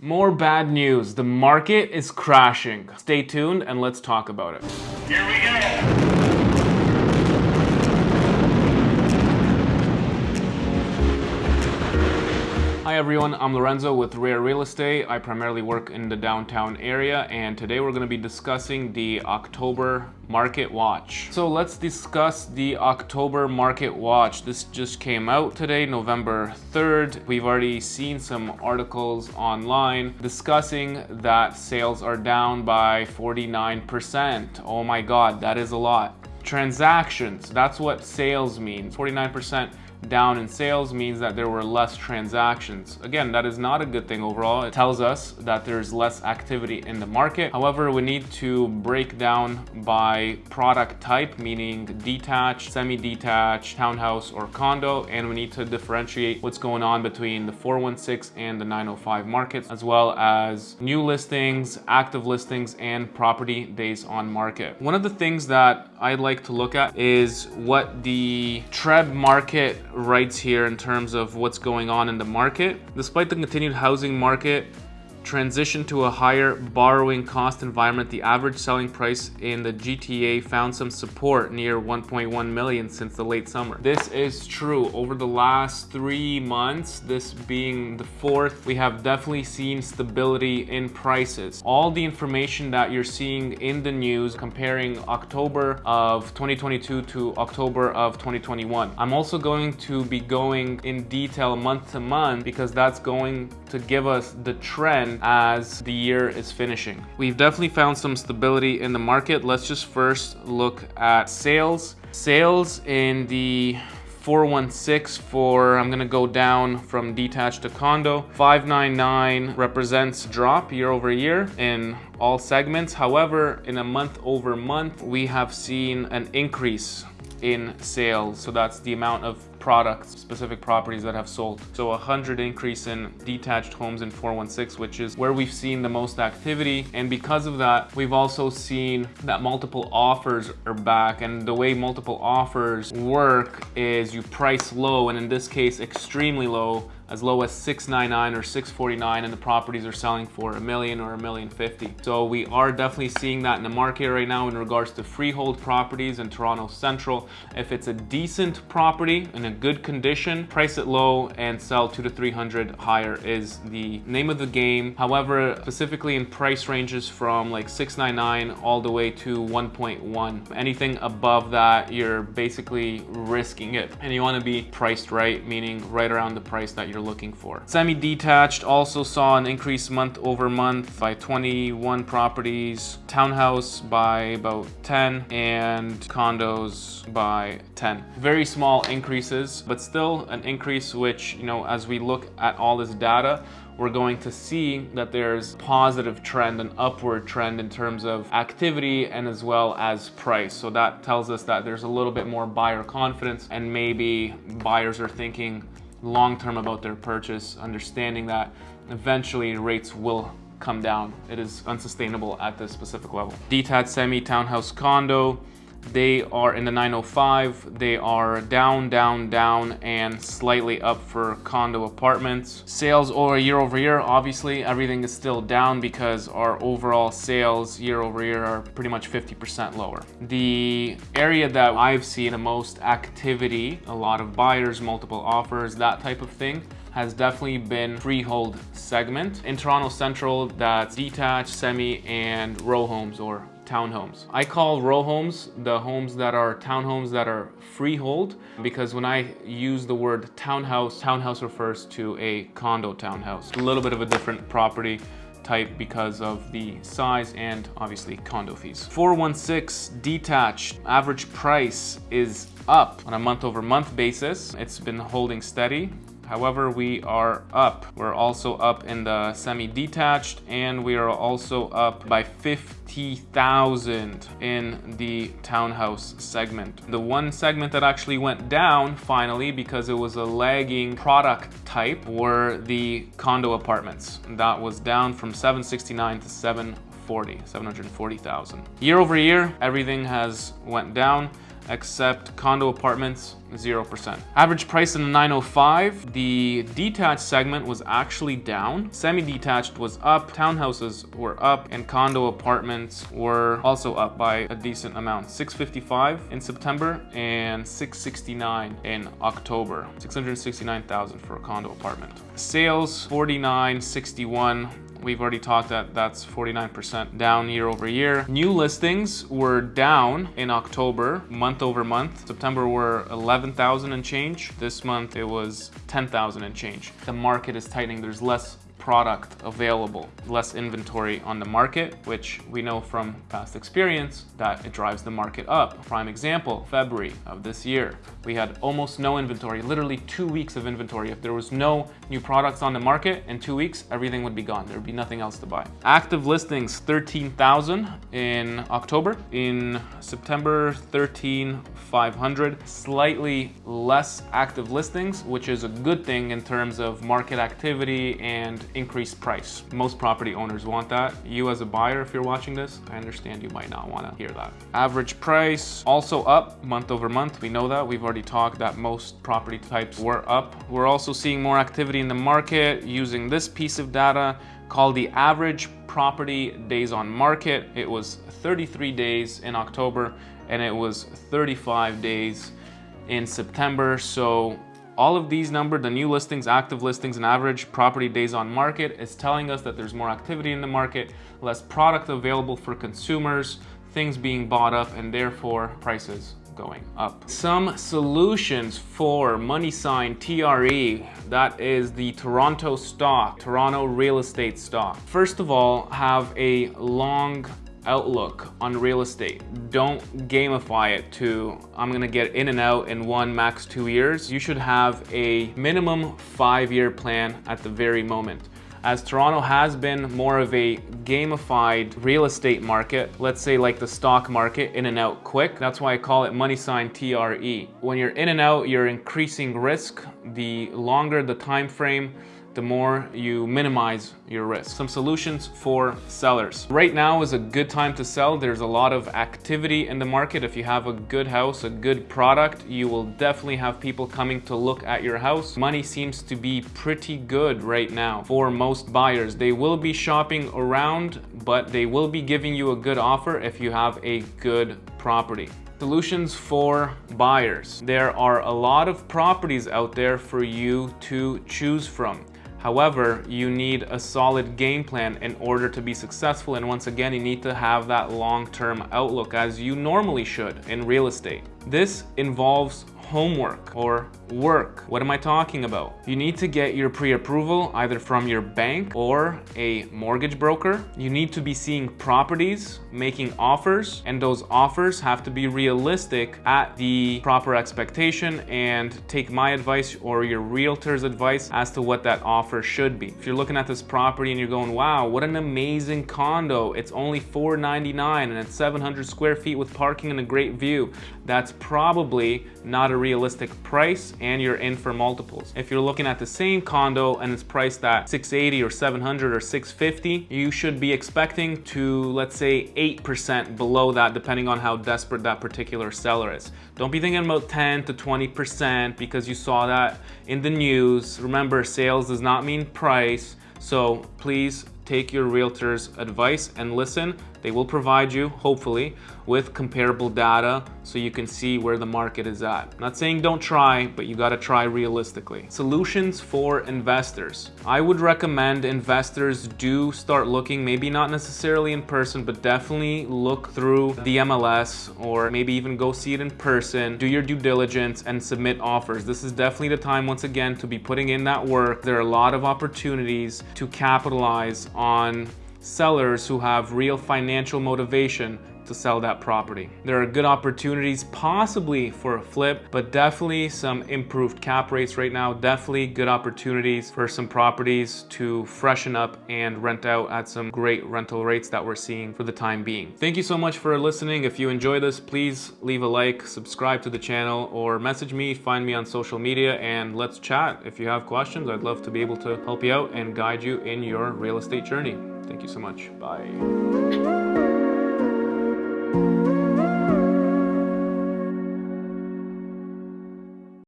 More bad news. The market is crashing. Stay tuned and let's talk about it. Here we go. Everyone, I'm Lorenzo with Rare Real Estate. I primarily work in the downtown area and today we're going to be discussing the October Market Watch. So let's discuss the October Market Watch. This just came out today, November 3rd. We've already seen some articles online discussing that sales are down by 49%. Oh my god, that is a lot. Transactions, that's what sales means. 49% down in sales means that there were less transactions. Again, that is not a good thing overall. It tells us that there's less activity in the market. However, we need to break down by product type, meaning detached, semi-detached, townhouse, or condo, and we need to differentiate what's going on between the 416 and the 905 markets, as well as new listings, active listings, and property days on market. One of the things that I'd like to look at is what the TREB market writes here in terms of what's going on in the market. Despite the continued housing market transition to a higher borrowing cost environment, the average selling price in the GTA found some support near 1.1 million since the late summer. This is true. Over the last three months, this being the fourth, we have definitely seen stability in prices. All the information that you're seeing in the news comparing October of 2022 to October of 2021. I'm also going to be going in detail month to month because that's going to give us the trend as the year is finishing. We've definitely found some stability in the market. Let's just first look at sales. Sales in the 416 for, I'm gonna go down from detached to condo. 599 represents drop year over year in all segments. However, in a month over month, we have seen an increase in sales. So that's the amount of products, specific properties that have sold. So a 100 increase in detached homes in 416, which is where we've seen the most activity. And because of that, we've also seen that multiple offers are back. And the way multiple offers work is you price low, and in this case, extremely low, as low as 699 or 649 and the properties are selling for a million or a million fifty. So we are definitely seeing that in the market right now in regards to freehold properties in Toronto Central. If it's a decent property in a good condition, price it low and sell two to 300 higher is the name of the game. However, specifically in price ranges from like 699 all the way to 1.1. Anything above that, you're basically risking it. And you wanna be priced right, meaning right around the price that you're you're looking for. Semi-detached also saw an increase month over month by 21 properties, townhouse by about 10, and condos by 10. Very small increases, but still an increase which, you know, as we look at all this data, we're going to see that there's positive trend, an upward trend in terms of activity and as well as price. So that tells us that there's a little bit more buyer confidence and maybe buyers are thinking long-term about their purchase, understanding that eventually rates will come down. It is unsustainable at this specific level. Detached semi townhouse condo, they are in the 905. They are down, down, down, and slightly up for condo apartments. Sales over year over year, obviously everything is still down because our overall sales year over year are pretty much 50% lower. The area that I've seen the most activity, a lot of buyers, multiple offers, that type of thing, has definitely been freehold segment. In Toronto Central, that's detached, semi, and row homes or townhomes. I call row homes the homes that are townhomes that are freehold because when I use the word townhouse, townhouse refers to a condo townhouse. A little bit of a different property type because of the size and obviously condo fees. 416 detached average price is up on a month over month basis. It's been holding steady However, we are up. We're also up in the semi-detached and we are also up by 50,000 in the townhouse segment. The one segment that actually went down finally because it was a lagging product type were the condo apartments. That was down from 769 to 740, 740,000. Year over year, everything has went down. Except condo apartments, 0%. Average price in the 905, the detached segment was actually down. Semi-detached was up, townhouses were up, and condo apartments were also up by a decent amount. 655 in September and 669 in October. 669,000 for a condo apartment. Sales, 4961 We've already talked that that's 49% down year over year. New listings were down in October, month over month. September were 11,000 and change. This month it was 10,000 and change. The market is tightening. There's less product available, less inventory on the market, which we know from past experience that it drives the market up. Prime example, February of this year, we had almost no inventory, literally two weeks of inventory. If there was no new products on the market in two weeks, everything would be gone. There would be nothing else to buy. Active listings, 13,000 in October. In September, 13,500. Slightly less active listings, which is a good thing in terms of market activity and increased price. Most property owners want that. You as a buyer, if you're watching this, I understand you might not want to hear that. Average price also up month over month. We know that. We've already talked that most property types were up. We're also seeing more activity in the market using this piece of data called the average property days on market. It was 33 days in October and it was 35 days in September. So all of these numbers, the new listings, active listings, and average property days on market is telling us that there's more activity in the market, less product available for consumers, things being bought up, and therefore prices going up. Some solutions for money sign TRE, that is the Toronto stock, Toronto real estate stock. First of all, have a long outlook on real estate. Don't gamify it to, I'm gonna get in and out in one, max two years. You should have a minimum five-year plan at the very moment as Toronto has been more of a gamified real estate market, let's say like the stock market, in and out quick. That's why I call it money sign TRE. When you're in and out, you're increasing risk. The longer the time frame, the more you minimize your risk. Some solutions for sellers. Right now is a good time to sell. There's a lot of activity in the market. If you have a good house, a good product, you will definitely have people coming to look at your house. Money seems to be pretty good right now for most buyers. They will be shopping around, but they will be giving you a good offer if you have a good property. Solutions for buyers. There are a lot of properties out there for you to choose from. However, you need a solid game plan in order to be successful. And once again, you need to have that long-term outlook as you normally should in real estate. This involves homework or work. What am I talking about? You need to get your pre-approval either from your bank or a mortgage broker. You need to be seeing properties, making offers, and those offers have to be realistic at the proper expectation and take my advice or your realtor's advice as to what that offer should be. If you're looking at this property and you're going, wow, what an amazing condo. It's only 499 and it's 700 square feet with parking and a great view. That's probably not a realistic price and you're in for multiples. If you're looking at the same condo and it's priced at 680 or 700 or 650, you should be expecting to, let's say 8% below that, depending on how desperate that particular seller is. Don't be thinking about 10 to 20% because you saw that in the news. Remember, sales does not mean price. So please take your realtor's advice and listen. They will provide you, hopefully, with comparable data so you can see where the market is at. I'm not saying don't try, but you gotta try realistically. Solutions for investors. I would recommend investors do start looking, maybe not necessarily in person, but definitely look through the MLS or maybe even go see it in person, do your due diligence and submit offers. This is definitely the time, once again, to be putting in that work. There are a lot of opportunities to capitalize on sellers who have real financial motivation to sell that property. There are good opportunities possibly for a flip, but definitely some improved cap rates right now. Definitely good opportunities for some properties to freshen up and rent out at some great rental rates that we're seeing for the time being. Thank you so much for listening. If you enjoy this, please leave a like, subscribe to the channel, or message me, find me on social media, and let's chat. If you have questions, I'd love to be able to help you out and guide you in your real estate journey. Thank you so much. Bye.